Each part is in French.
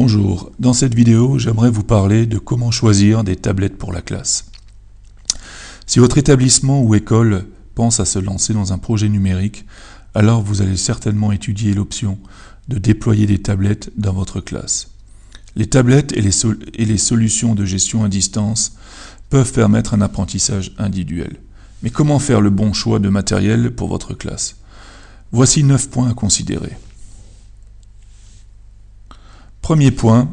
Bonjour, dans cette vidéo, j'aimerais vous parler de comment choisir des tablettes pour la classe. Si votre établissement ou école pense à se lancer dans un projet numérique, alors vous allez certainement étudier l'option de déployer des tablettes dans votre classe. Les tablettes et les, solutions de gestion à distance peuvent permettre un apprentissage individuel. Mais comment faire le bon choix de matériel pour votre classe? Voici 9 points à considérer. Premier point,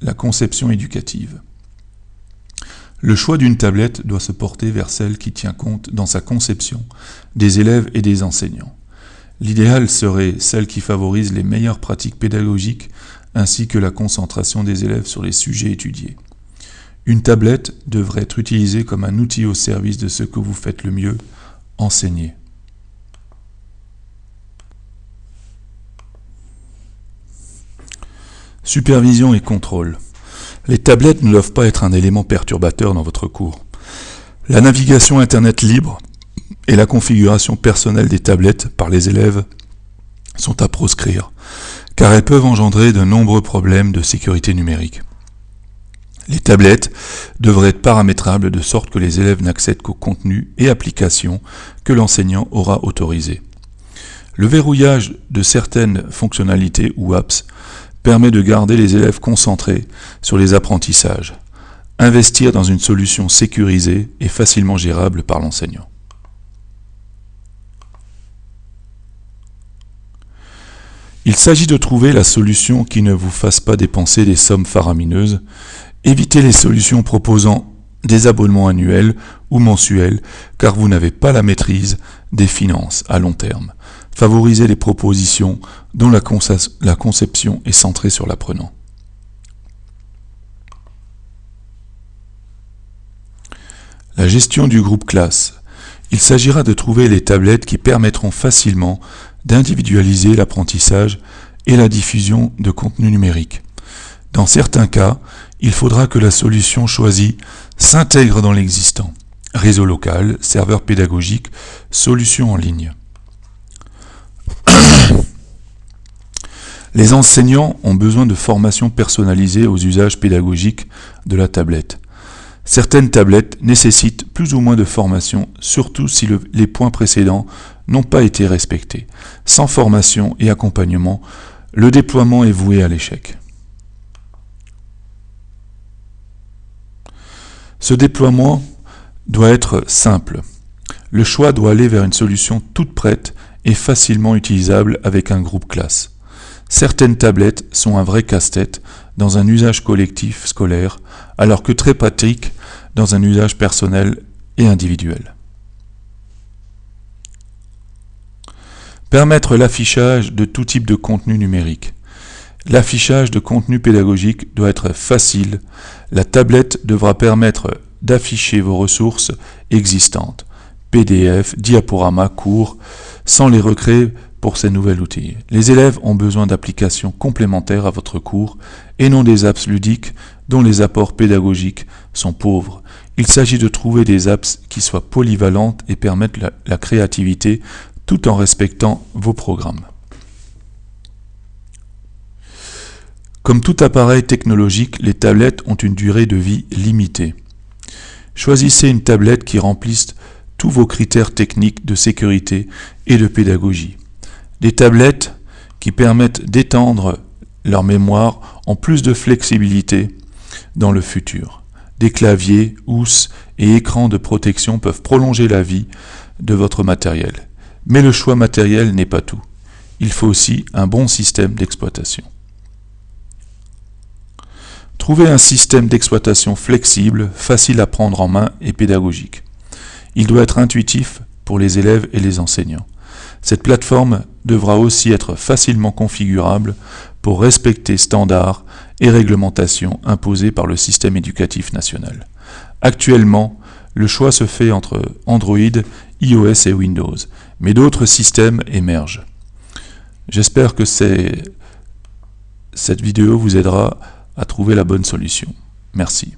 la conception éducative. Le choix d'une tablette doit se porter vers celle qui tient compte dans sa conception des élèves et des enseignants. L'idéal serait celle qui favorise les meilleures pratiques pédagogiques ainsi que la concentration des élèves sur les sujets étudiés. Une tablette devrait être utilisée comme un outil au service de ce que vous faites le mieux, enseigner. Supervision et contrôle. Les tablettes ne doivent pas être un élément perturbateur dans votre cours. La navigation Internet libre et la configuration personnelle des tablettes par les élèves sont à proscrire, car elles peuvent engendrer de nombreux problèmes de sécurité numérique. Les tablettes devraient être paramétrables de sorte que les élèves n'accèdent qu'aux contenus et applications que l'enseignant aura autorisés. Le verrouillage de certaines fonctionnalités ou apps permet de garder les élèves concentrés sur les apprentissages. Investir dans une solution sécurisée et facilement gérable par l'enseignant. Il s'agit de trouver la solution qui ne vous fasse pas dépenser des sommes faramineuses. Évitez les solutions proposant des abonnements annuels ou mensuels car vous n'avez pas la maîtrise des finances à long terme. Favorisez les propositions dont la, conception est centrée sur l'apprenant. La gestion du groupe classe. Il s'agira de trouver les tablettes qui permettront facilement d'individualiser l'apprentissage et la diffusion de contenu numérique. Dans certains cas, il faudra que la solution choisie s'intègre dans l'existant. Réseau local, serveur pédagogique, solution en ligne. Les enseignants ont besoin de formation personnalisée aux usages pédagogiques de la tablette. Certaines tablettes nécessitent plus ou moins de formation, surtout si les points précédents n'ont pas été respectés. Sans formation et accompagnement, le déploiement est voué à l'échec. Ce déploiement doit être simple. Le choix doit aller vers une solution toute prête et facilement utilisable avec un groupe classe. Certaines tablettes sont un vrai casse-tête dans un usage collectif scolaire, alors que très pratiques dans un usage personnel et individuel. Permettre l'affichage de tout type de contenu numérique. L'affichage de contenu pédagogique doit être facile. La tablette devra permettre d'afficher vos ressources existantes, PDF, diaporama, cours, sans les recréer pour ces nouveaux outils. Les élèves ont besoin d'applications complémentaires à votre cours et non des apps ludiques dont les apports pédagogiques sont pauvres. Il s'agit de trouver des apps qui soient polyvalentes et permettent la, la créativité tout en respectant vos programmes. Comme tout appareil technologique, les tablettes ont une durée de vie limitée. Choisissez une tablette qui remplisse tous vos critères techniques de sécurité et de pédagogie. Des tablettes qui permettent d'étendre leur mémoire en plus de flexibilité dans le futur. Des claviers, housses et écrans de protection peuvent prolonger la vie de votre matériel. Mais le choix matériel n'est pas tout. Il faut aussi un bon système d'exploitation. Trouvez un système d'exploitation flexible, facile à prendre en main et pédagogique. Il doit être intuitif pour les élèves et les enseignants. Cette plateforme devra aussi être facilement configurable pour respecter standards et réglementations imposées par le système éducatif national. Actuellement, le choix se fait entre Android, iOS et Windows, mais d'autres systèmes émergent. J'espère que cette vidéo vous aidera à trouver la bonne solution. Merci.